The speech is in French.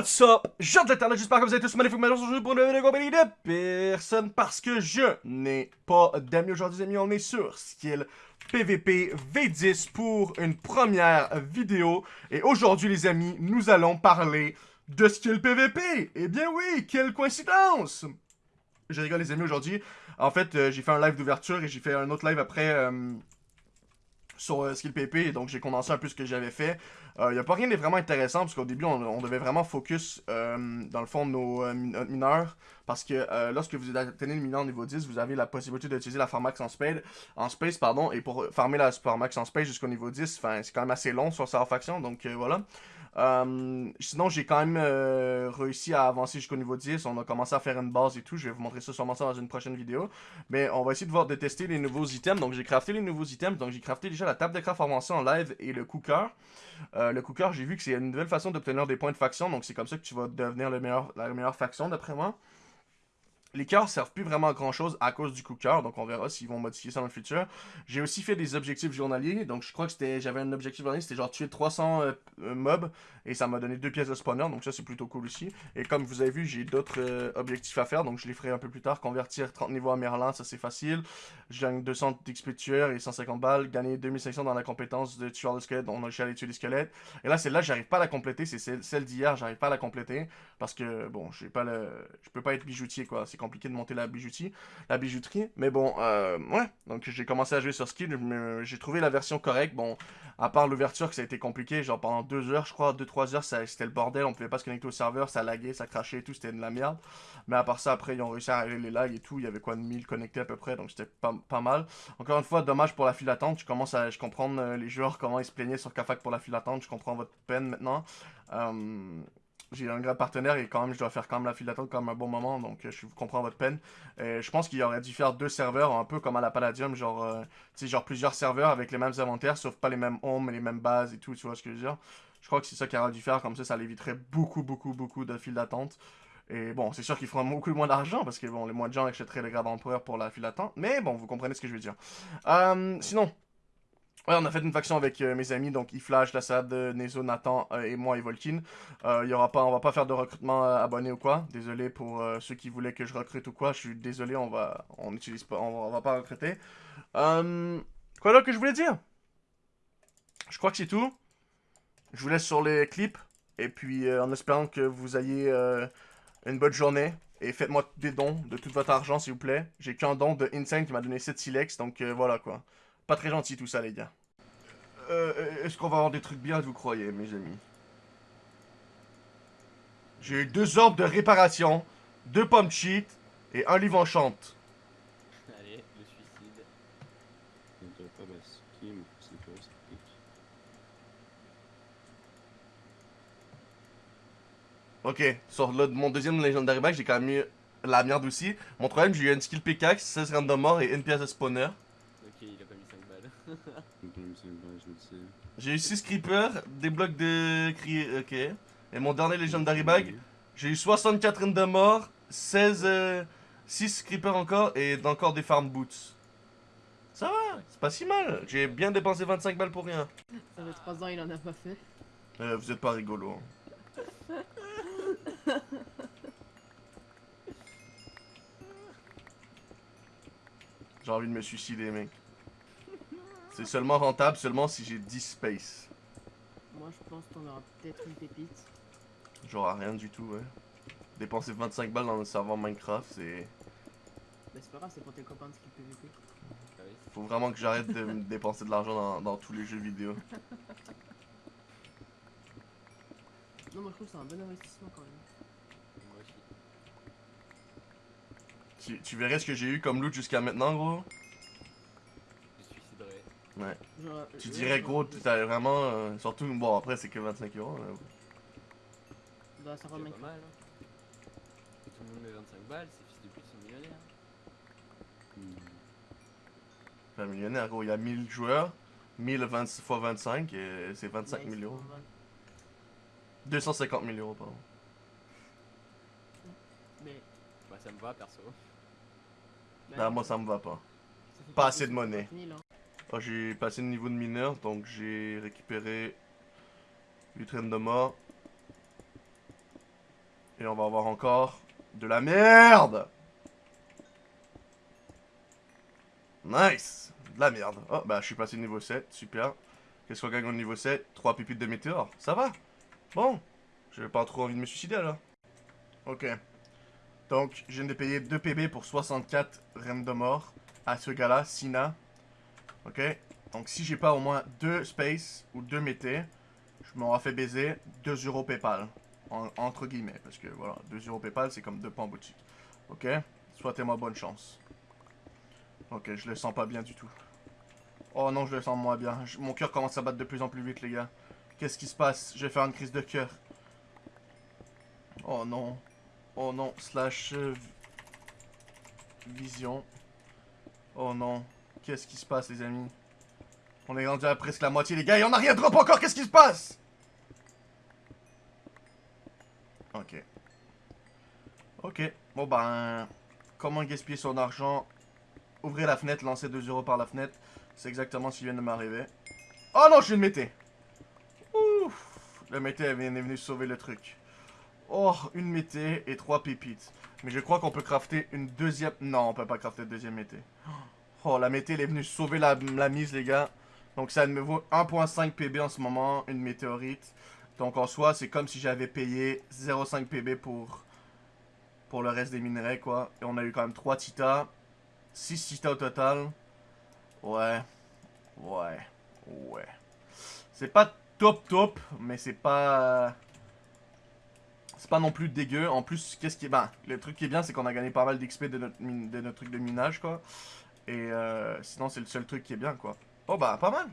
What's up? Jean de l'internet, j'espère que vous êtes tous magnifiques aujourd'hui pour une vidéo compagnie de personne parce que je n'ai pas d'amis aujourd'hui, les amis. On est sur Skill PVP V10 pour une première vidéo. Et aujourd'hui, les amis, nous allons parler de Skill PVP. Eh bien oui, quelle coïncidence! Je rigole, les amis, aujourd'hui. En fait, euh, j'ai fait un live d'ouverture et j'ai fait un autre live après... Euh, sur euh, Skill PP, donc j'ai condensé un peu ce que j'avais fait. Il euh, n'y a pas rien de vraiment intéressant, parce qu'au début, on, devait vraiment focus, euh, dans le fond, nos mineurs, parce que lorsque vous atteignez le mineur niveau 10, vous avez la possibilité d'utiliser la Farmax en, spade, en space, pardon, et pour farmer la Farmax en space jusqu'au niveau 10, c'est quand même assez long sur sa faction, donc voilà. Euh, sinon, j'ai quand même euh, réussi à avancer jusqu'au niveau 10. On a commencé à faire une base et tout. Je vais vous montrer ça sûrement ça dans une prochaine vidéo. Mais on va essayer de voir de tester les nouveaux items. Donc, j'ai crafté les nouveaux items. Donc, j'ai crafté déjà la table de craft avancée en live et le cooker. Euh, le cooker, j'ai vu que c'est une nouvelle façon d'obtenir des points de faction. Donc, c'est comme ça que tu vas devenir le meilleur, la meilleure faction, d'après moi. Les cœurs servent plus vraiment à grand chose à cause du cooker, donc on verra s'ils vont modifier ça dans le futur. J'ai aussi fait des objectifs journaliers, donc je crois que c'était j'avais un objectif journalier, c'était genre tuer 300 euh, euh, mobs, et ça m'a donné deux pièces de spawner, donc ça c'est plutôt cool aussi. Et comme vous avez vu, j'ai d'autres euh, objectifs à faire, donc je les ferai un peu plus tard. Convertir 30 niveaux à Merlin, ça c'est facile. Je gagne 200 d'XP tueur et 150 balles. Gagner 2500 dans la compétence de tueur de squelette, on a réussi à aller tuer des squelettes. Et là, celle-là, j'arrive pas à la compléter, c'est celle, d'hier, j'arrive pas à la compléter, parce que, bon, j'ai pas le... je peux pas être bijoutier, quoi. C'est compliqué de monter la bijoutier la bijouterie. Mais bon, euh, ouais. Donc j'ai commencé à jouer sur Skill. J'ai trouvé la version correcte. Bon, à part l'ouverture que ça a été compliqué, genre pendant deux heures, je crois, deux trois heures, c'était le bordel. On pouvait pas se connecter au serveur, ça laguait, ça crachait tout, c'était de la merde. Mais à part ça, après, ils ont réussi à régler les lags et tout. Il y avait quoi de 1000 connectés à peu près, donc c'était pas, pas, mal. Encore une fois, dommage pour la file d'attente. Je commence à je comprends euh, les joueurs, comment ils se plaignaient sur Kafak pour la file d'attente. Je comprends votre peine maintenant. Euh, j'ai un grand partenaire et quand même je dois faire quand même la file d'attente même un bon moment donc euh, je comprends votre peine et je pense qu'il aurait dû faire deux serveurs un peu comme à la Palladium genre euh, genre plusieurs serveurs avec les mêmes inventaires sauf pas les mêmes homes les mêmes bases et tout tu vois ce que je veux dire je crois que c'est ça qu'il aurait dû faire comme ça ça éviterait beaucoup beaucoup beaucoup de files d'attente et bon, c'est sûr qu'ils feront beaucoup moins d'argent parce que bon, les moins de gens achèteraient le grade empereur pour la file d'attente. Mais bon, vous comprenez ce que je veux dire. Euh, sinon, Ouais, on a fait une faction avec euh, mes amis, donc Iflash, Lassad, Nezo, Nathan euh, et moi et Volkin. Euh, y aura pas, on va pas faire de recrutement euh, abonné ou quoi. Désolé pour ceux qui voulaient que je recrute ou quoi. Je suis désolé, on va, on pas, on va, pas recruter. quoi là que je voulais dire? Je crois que c'est tout. Je vous laisse sur les clips et puis en espérant que vous ayez une bonne journée. Et faites-moi des dons de tout votre argent, s'il vous plaît. J'ai qu'un don de Insane qui m'a donné 7 silex, donc voilà quoi. Pas très gentil tout ça, les gars. Euh, Est-ce qu'on va avoir des trucs bien, vous croyez, mes amis? J'ai eu deux orbes de réparation, deux pommes cheat et un livre enchante. Allez, le suicide. Ok, sur le, mon deuxième Legendary Bag, j'ai quand même eu la merde aussi. Mon troisième, j'ai eu une skill pickaxe, 16 random mort et une pièce de spawner. Ok, il a pas mis 5 balles. J'ai eu 6 creepers, des blocs de cri... Ok. Et mon dernier Legendary Bag, j'ai eu 64 random mort, 16... 6 creepers encore et encore des farm boots. Ça va, c'est pas si mal. J'ai bien dépensé 25 balles pour rien. Ça fait 3 ans, il en a pas fait. Euh, vous êtes pas rigolo. hein. J'ai envie de me suicider, mec. C'est seulement rentable seulement si j'ai 10 space. Moi, je pense qu'on aura peut-être une pépite. Genre rien du tout, ouais. Dépenser 25 balles dans le serveur Minecraft, c'est... Mais c'est pas grave, c'est pour tes copains de skill PVP. Ah. Faut vraiment que j'arrête de me dépenser de l'argent dans, dans tous les jeux vidéo. Non, moi je trouve que c'est un bon investissement quand même. Moi aussi. Tu, tu verrais ce que j'ai eu comme loot jusqu'à maintenant, gros? Ouais. Genre, Tu dirais, gros, t'as vraiment... euh, surtout, bon, après, c'est que 25 euros. là. La C'est serveur pas mal. Hein. Tout le monde met 25 balles, ces fils de pute sont millionnaires. Enfin, millionnaire, gros, il y a 1000 joueurs. 1000 20 x 25, et c'est 25 Ouais, 000 euros. c'est pas mal. 250 000 euros, pardon. Mais. Bah ça me va perso. bah, Bah, moi, ça me va pas. ça pas pas assez de 250 monnaie. 000, hein. J'ai passé le niveau de mineur, donc j'ai récupéré 8 traînes de mort. Et on va avoir encore de la merde. Nice. De la merde. Oh, bah, je suis passé niveau 7. Super. Qu'est-ce qu'on gagne au niveau 7 3 pépites de météore. Ça va? Bon. J'ai pas trop envie de me suicider, là. Ok. Donc, je viens de payer 2 PB pour 64 reines de mort à ce gars-là, Sina. Ok. Donc, si j'ai pas au moins 2 space ou 2 mété, je m'aurais fait baiser 2 euros PayPal. En- entre guillemets, parce que voilà, 2 euros PayPal, c'est comme 2 points en boutique. Ok Souhaitez-moi bonne chance. Ok, je le sens pas bien du tout. Oh non, je le sens moins bien. Mon cœur commence à battre de plus en plus vite, les gars. Qu'est-ce qui se passe? Je vais faire une crise de cœur. Oh non. Oh non, slash euh, vision. Oh non. Qu'est-ce qui se passe, les amis? On est rendu à presque la moitié, les gars, et on a rien drop encore Qu'est-ce qui se passe? Ok. Ok. Bon ben... Comment gaspiller son argent? Ouvrir la fenêtre, lancer 2 euros par la fenêtre. C'est exactement ce qui vient de m'arriver. Oh non, je suis une mété Ouf Le mété est venu sauver le truc. Oh, une mété et trois pépites. Mais je crois qu'on peut crafter une deuxième... Non, on peut pas crafter une deuxième mété. Oh, la mété, elle est venue sauver la, mise, les gars. Donc ça me vaut 1.5 PB en ce moment, une météorite. Donc en soi, c'est comme si j'avais payé 0.5 PB pour, pour le reste des minerais, quoi. Et on a eu quand même 3 titas. 6 titas au total. Ouais. Ouais. Ouais. C'est pas top top, mais c'est pas... C'est pas non plus dégueu. En plus, qu'est-ce qui est... Ben, le truc qui est bien, c'est qu'on a gagné pas mal d'XP de notre, de notre truc de minage, quoi. Et euh, sinon, c'est le seul truc qui est bien, quoi. Oh bah, pas mal.